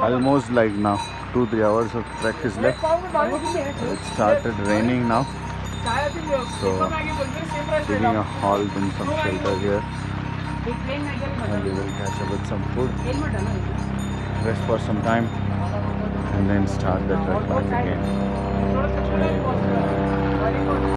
almost like now two three hours of practice left. It started raining now. So taking a halt in some shelter here. And we will catch up with some food rest for some time and then start the trek back again.